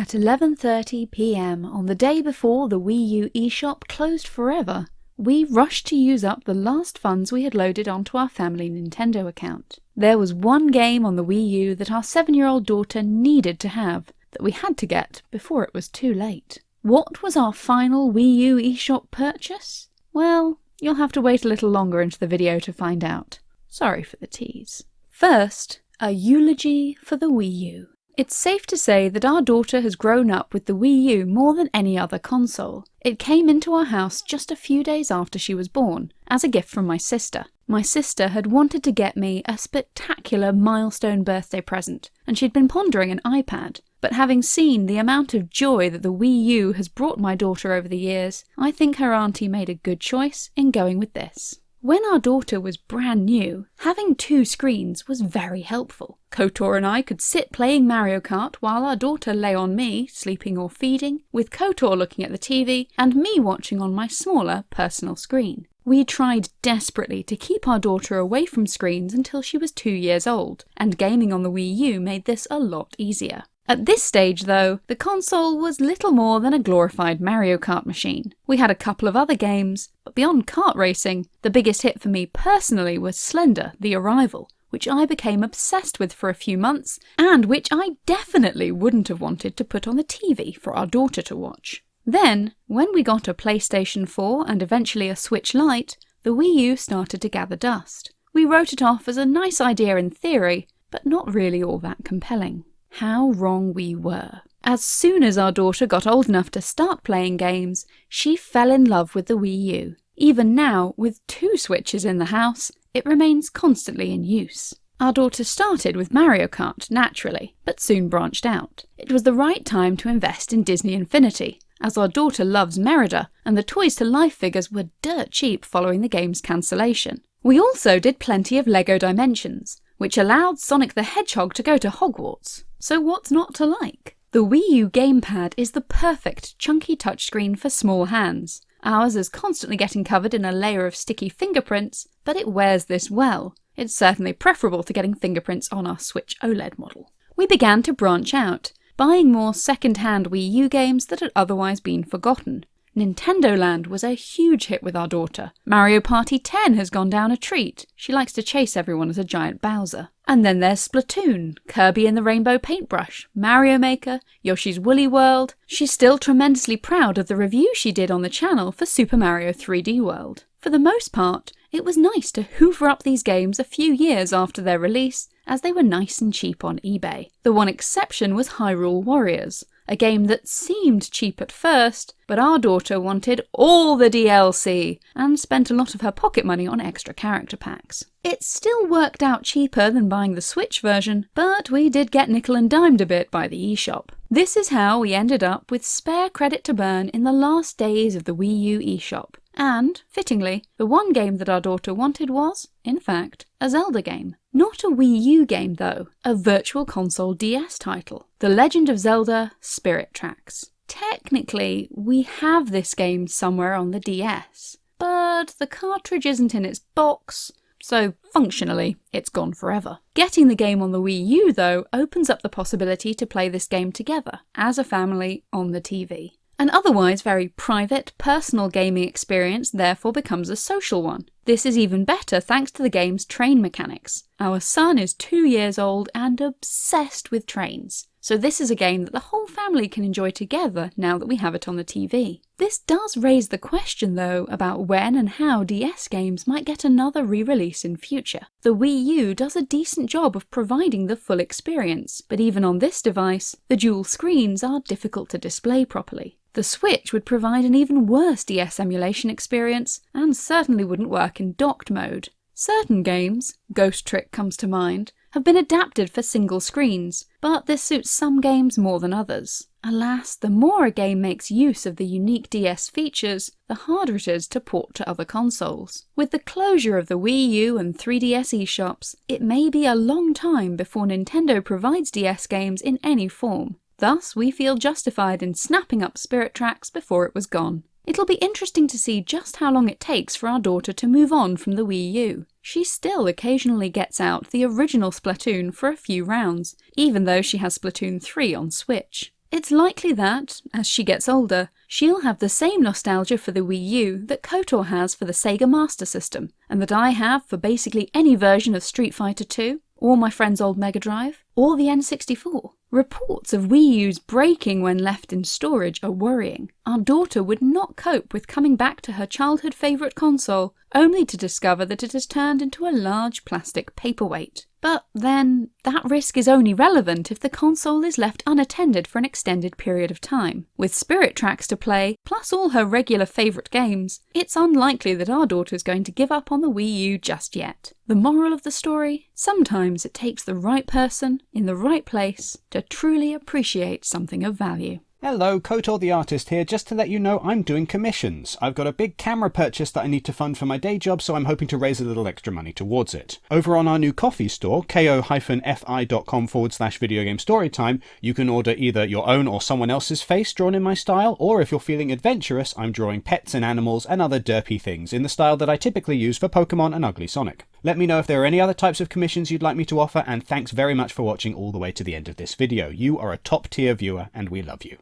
At 11.30pm on the day before the Wii U eShop closed forever, we rushed to use up the last funds we had loaded onto our family Nintendo account. There was one game on the Wii U that our seven-year-old daughter needed to have, that we had to get before it was too late. What was our final Wii U eShop purchase? Well, you'll have to wait a little longer into the video to find out. Sorry for the tease. First, a eulogy for the Wii U. It's safe to say that our daughter has grown up with the Wii U more than any other console. It came into our house just a few days after she was born, as a gift from my sister. My sister had wanted to get me a spectacular milestone birthday present, and she'd been pondering an iPad. But having seen the amount of joy that the Wii U has brought my daughter over the years, I think her auntie made a good choice in going with this. When our daughter was brand new, having two screens was very helpful. KOTOR and I could sit playing Mario Kart while our daughter lay on me, sleeping or feeding, with KOTOR looking at the TV and me watching on my smaller personal screen. We tried desperately to keep our daughter away from screens until she was two years old, and gaming on the Wii U made this a lot easier. At this stage, though, the console was little more than a glorified Mario Kart machine. We had a couple of other games, but beyond kart racing, the biggest hit for me personally was Slender The Arrival, which I became obsessed with for a few months, and which I definitely wouldn't have wanted to put on the TV for our daughter to watch. Then, when we got a PlayStation 4 and eventually a Switch Lite, the Wii U started to gather dust. We wrote it off as a nice idea in theory, but not really all that compelling. How wrong we were. As soon as our daughter got old enough to start playing games, she fell in love with the Wii U. Even now, with two Switches in the house, it remains constantly in use. Our daughter started with Mario Kart, naturally, but soon branched out. It was the right time to invest in Disney Infinity, as our daughter loves Merida, and the Toys to Life figures were dirt cheap following the game's cancellation. We also did plenty of LEGO Dimensions, which allowed Sonic the Hedgehog to go to Hogwarts. So what's not to like? The Wii U gamepad is the perfect chunky touchscreen for small hands. Ours is constantly getting covered in a layer of sticky fingerprints, but it wears this well. It's certainly preferable to getting fingerprints on our Switch OLED model. We began to branch out, buying more second-hand Wii U games that had otherwise been forgotten. Nintendo Land was a huge hit with our daughter. Mario Party 10 has gone down a treat. She likes to chase everyone as a giant Bowser. And then there's Splatoon, Kirby and the Rainbow Paintbrush, Mario Maker, Yoshi's Woolly World. She's still tremendously proud of the review she did on the channel for Super Mario 3D World. For the most part, it was nice to hoover up these games a few years after their release, as they were nice and cheap on eBay. The one exception was Hyrule Warriors, a game that seemed cheap at first, but our daughter wanted all the DLC and spent a lot of her pocket money on extra character packs. It still worked out cheaper than buying the Switch version, but we did get nickel and dimed a bit by the eShop. This is how we ended up with spare credit to burn in the last days of the Wii U eShop. And, fittingly, the one game that our daughter wanted was, in fact, a Zelda game. Not a Wii U game though, a Virtual Console DS title. The Legend of Zelda Spirit Tracks. Technically, we have this game somewhere on the DS, but the cartridge isn't in its box, so functionally, it's gone forever. Getting the game on the Wii U, though, opens up the possibility to play this game together, as a family, on the TV. An otherwise very private, personal gaming experience therefore becomes a social one. This is even better thanks to the game's train mechanics. Our son is two years old and obsessed with trains. So this is a game that the whole family can enjoy together now that we have it on the TV. This does raise the question though about when and how DS games might get another re-release in future. The Wii U does a decent job of providing the full experience, but even on this device, the dual screens are difficult to display properly. The Switch would provide an even worse DS emulation experience, and certainly wouldn't work in docked mode. Certain games, Ghost Trick comes to mind, have been adapted for single screens, but this suits some games more than others. Alas, the more a game makes use of the unique DS features, the harder it is to port to other consoles. With the closure of the Wii U and 3DS eShops, it may be a long time before Nintendo provides DS games in any form, Thus, we feel justified in snapping up Spirit Tracks before it was gone. It'll be interesting to see just how long it takes for our daughter to move on from the Wii U. She still occasionally gets out the original Splatoon for a few rounds, even though she has Splatoon 3 on Switch. it's likely that, as she gets older, she'll have the same nostalgia for the Wii U that KOTOR has for the Sega Master System, and that I have for basically any version of Street Fighter 2, or my friend's old Mega Drive, or the N64. Reports of Wii U's breaking when left in storage are worrying. Our daughter would not cope with coming back to her childhood favourite console, only to discover that it has turned into a large plastic paperweight. But then, that risk is only relevant if the console is left unattended for an extended period of time. With Spirit Tracks to play, plus all her regular favourite games, it's unlikely that our daughter is going to give up on the Wii U just yet. The moral of the story? Sometimes it takes the right person, in the right place, to truly appreciate something of value. Hello, Kotor the artist here, just to let you know I'm doing commissions. I've got a big camera purchase that I need to fund for my day job, so I'm hoping to raise a little extra money towards it. Over on our new Ko-fi store, ko-fi.com forward slash video game storytime, you can order either your own or someone else's face drawn in my style, or if you're feeling adventurous, I'm drawing pets and animals and other derpy things in the style that I typically use for Pokemon and Ugly Sonic. Let me know if there are any other types of commissions you'd like me to offer, and thanks very much for watching all the way to the end of this video. You are a top tier viewer, and we love you.